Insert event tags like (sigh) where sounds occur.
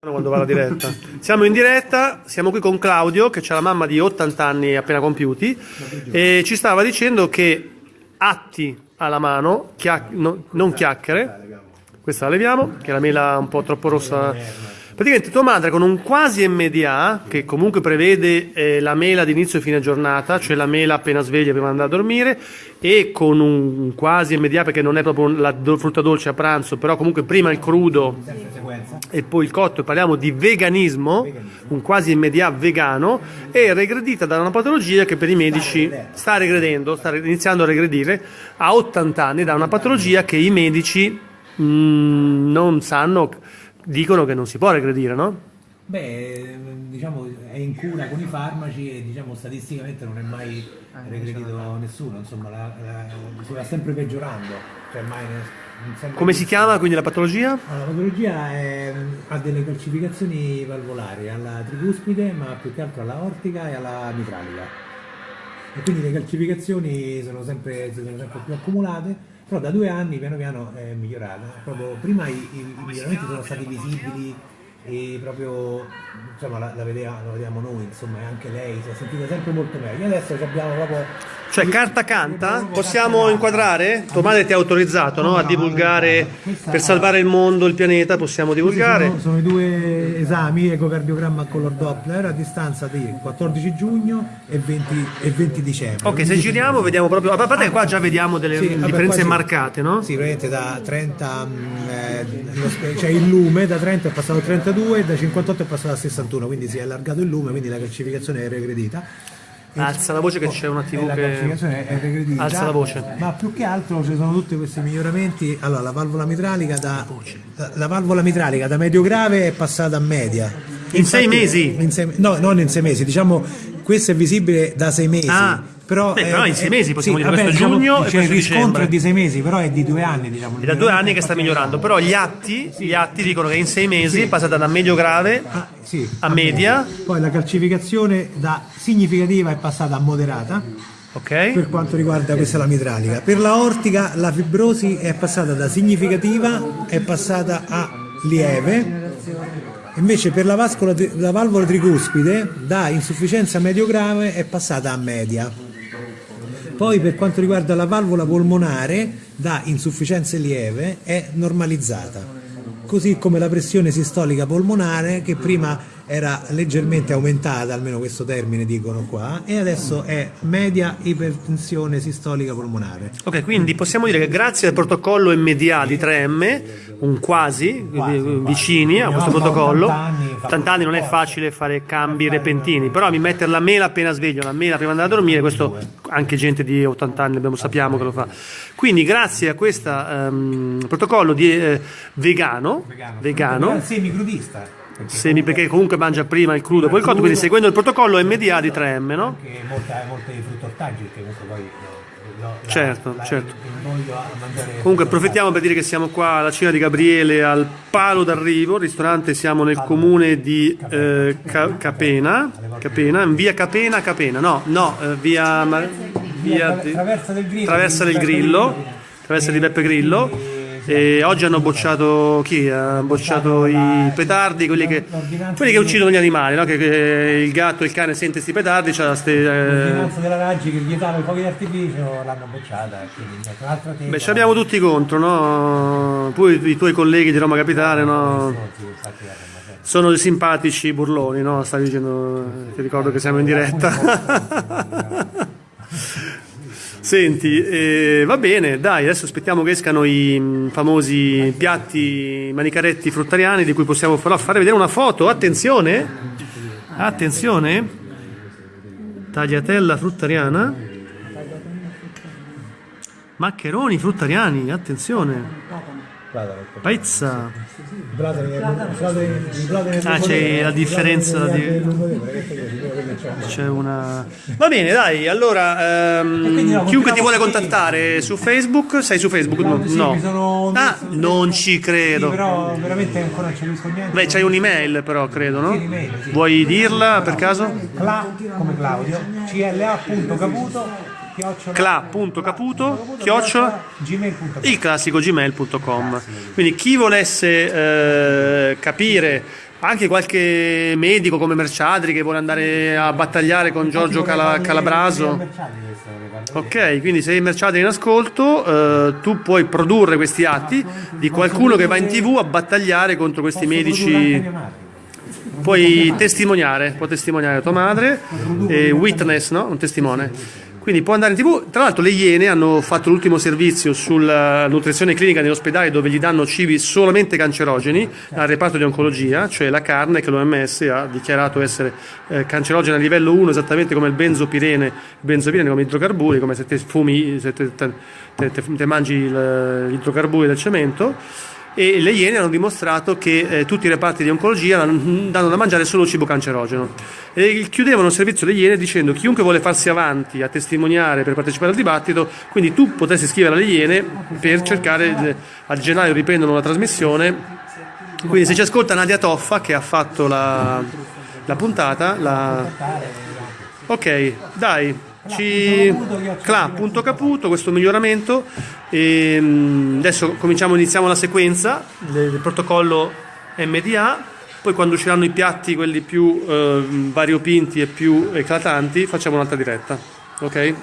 quando va la diretta. (laughs) Siamo in diretta, siamo qui con Claudio che ha la mamma di 80 anni appena compiuti e ci stava dicendo che atti alla mano, chiac- no- non chiacchiere, questa la leviamo, che è la mela un po' troppo rossa. Praticamente tua madre con un quasi MDA, che comunque prevede eh, la mela di inizio e fine giornata, cioè la mela appena sveglia prima di andare a dormire, e con un quasi MDA perché non è proprio la frutta dolce a pranzo, però comunque prima il crudo e poi il cotto, parliamo di veganismo, un quasi MDA vegano, è regredita da una patologia che per i medici sta regredendo, sta iniziando a regredire a 80 anni da una patologia che i medici mm, non sanno, dicono che non si può regredire, no? Beh, diciamo è in cura con i farmaci e diciamo statisticamente non è mai regredito nessuno, insomma la, la, si va sempre peggiorando, cioè mai ne- non sempre- Come si chiama quindi la patologia? Allora, la patologia è- ha delle calcificazioni valvolari alla tricuspide, ma più che altro alla ortica e alla mitralica. E quindi le calcificazioni sono sempre, sono sempre più accumulate, però da due anni piano piano è migliorata. Proprio prima i, i- i miglioramenti sono stati visibili e proprio insomma la, la vedeva- la vediamo noi, insomma, e anche lei si è sentita sempre molto meglio. Adesso abbiamo proprio Cioè carta canta? Possiamo inquadrare? Tua madre ti ha autorizzato no? a divulgare per salvare il mondo, il pianeta, possiamo divulgare? Sono, sono i due esami, ecocardiogramma a color Doppler, a distanza di 14 giugno e 20, e 20 dicembre. Ok, se giriamo vediamo proprio... A parte che qua già vediamo delle Sì, vabbè, differenze sì. marcate, no? Sì, praticamente da 30, mm, eh, cioè il lume da 30 è passato a 32 e da 58 è passato a 61, quindi si è allargato il lume, quindi la calcificazione è regredita. Alza la voce che c'è una TV la che... Alza la voce. Ma più che altro ci sono tutti questi miglioramenti. Allora, la valvola mitralica da, la, la valvola mitralica da medio grave è passata a media. In sei mesi? In sei- no, non in sei mesi, diciamo questo è visibile da sei mesi. Ah, però, beh, però in sei mesi possiamo dire, vabbè, questo è diciamo, giugno e cioè, è il riscontro dicembre. è di sei mesi, però è di due anni. Diciamo, È da due anni che sta migliorando, però gli atti, gli atti dicono che in sei mesi è passata da medio grave Ah, sì, a media, Poi la calcificazione da significativa è passata a moderata. ok? per quanto riguarda questa è la mitralica. Per la ortica la fibrosi è passata da significativa è passata a lieve. Invece per la, vascola, la valvola tricuspide da insufficienza medio grave è passata a media. Poi per quanto riguarda la valvola polmonare da insufficienza lieve è normalizzata. Così come la pressione sistolica polmonare che prima era leggermente aumentata, almeno questo termine dicono qua, e adesso è media ipertensione sistolica polmonare. Ok, quindi possiamo dire che grazie al protocollo MDA di 3M, un quasi, quindi vicini a questo protocollo, 80 anni, fa 80 anni non è facile fare cambi repentini, però mi mettere la mela appena sveglio, la mela prima di andare a dormire, questo anche gente di 80 anni abbiamo, sappiamo che lo fa. Quindi grazie a questo protocollo di, eh, vegano, vegano, semicrudista. Perché semi, perché comunque mangia prima il crudo e poi il cotto, quindi seguendo il protocollo MDA di 3M, no? anche molte, molte frutti ortaggi, perché comunque poi lo- la- Certo, la- certo. Comunque approfittiamo per dire che siamo qua alla Cina di Gabriele al Palo d'Arrivo, ristorante siamo nel comune di eh, Ca- Capena, Capena, in via Capena, Capena, no, no, eh, via, via Tra- Traversa del Grillo. Traversa del Grillo. Traversa di Beppe Grillo. E- oggi hanno bocciato chi? Ha bocciato i petardi, quelli che, quelli che uccidono gli animali, no? che, che il gatto e il cane sente sti petardi, c'ha ste, L'ordinanza della Raggi che vietava i fuochi d'artificio l'hanno bocciata, quindi. Beh, ci abbiamo tutti contro, no? Poi i tuoi colleghi di Roma Capitale, no? Sono simpatici burloni, no? Stavi dicendo, ti ricordo che siamo in diretta. (laughs) (laughs) Senti, eh, va bene, dai, adesso aspettiamo che escano i mm, famosi piatti manicaretti fruttariani di cui possiamo però fare vedere una foto. Attenzione, attenzione, tagliatella fruttariana, maccheroni fruttariani, attenzione, è Ah, c'è la differenza c'è. C'è una. Va bene, dai. Allora, ehm, chiunque ti vuole contattare su Facebook, sei su Facebook? No. No. Ah, non ci credo. però veramente ancora capisco niente. Beh, c'hai un'email, però, credo, no? Vuoi dirla per caso? Cla, come Claudio, cla.caputo, cla.caputo, chiocciola, gmail.com. il classico gmail.com. Quindi chi volesse eh, capire Anche qualche medico come Merciadri che vuole andare a battagliare con Giorgio Cala- Calabraso. Ok, quindi se Merciadri in ascolto, eh, tu puoi produrre questi atti di qualcuno che va in tv a battagliare contro questi medici. Puoi testimoniare, può testimoniare tua madre, e witness, no? Un testimone. Quindi può andare in tv. Tra l'altro le Iene hanno fatto l'ultimo servizio sulla nutrizione clinica negli ospedali dove gli danno cibi solamente cancerogeni al reparto di oncologia, cioè la carne che l'OMS ha dichiarato essere eh, cancerogena a livello 1 esattamente come il benzopirene, benzopirene come idrocarburi, come se te fumi, se te, te, te, mangi il, gli idrocarburi del cemento e le Iene hanno dimostrato che eh, tutti i reparti di oncologia danno da mangiare solo cibo cancerogeno. E chiudevano il servizio delle Iene dicendo chiunque vuole farsi avanti a testimoniare per partecipare al dibattito, quindi tu potresti scrivere alle Iene per cercare, a gennaio riprendono la trasmissione, quindi se ci ascolta Nadia Toffa che ha fatto la, la puntata, la... ok, dai, ci... Cla, punto caputo, questo miglioramento. E, adesso cominciamo, iniziamo la sequenza del protocollo MDA. Poi quando usciranno i piatti, quelli più eh, variopinti e più eclatanti, facciamo un'altra diretta. Ok?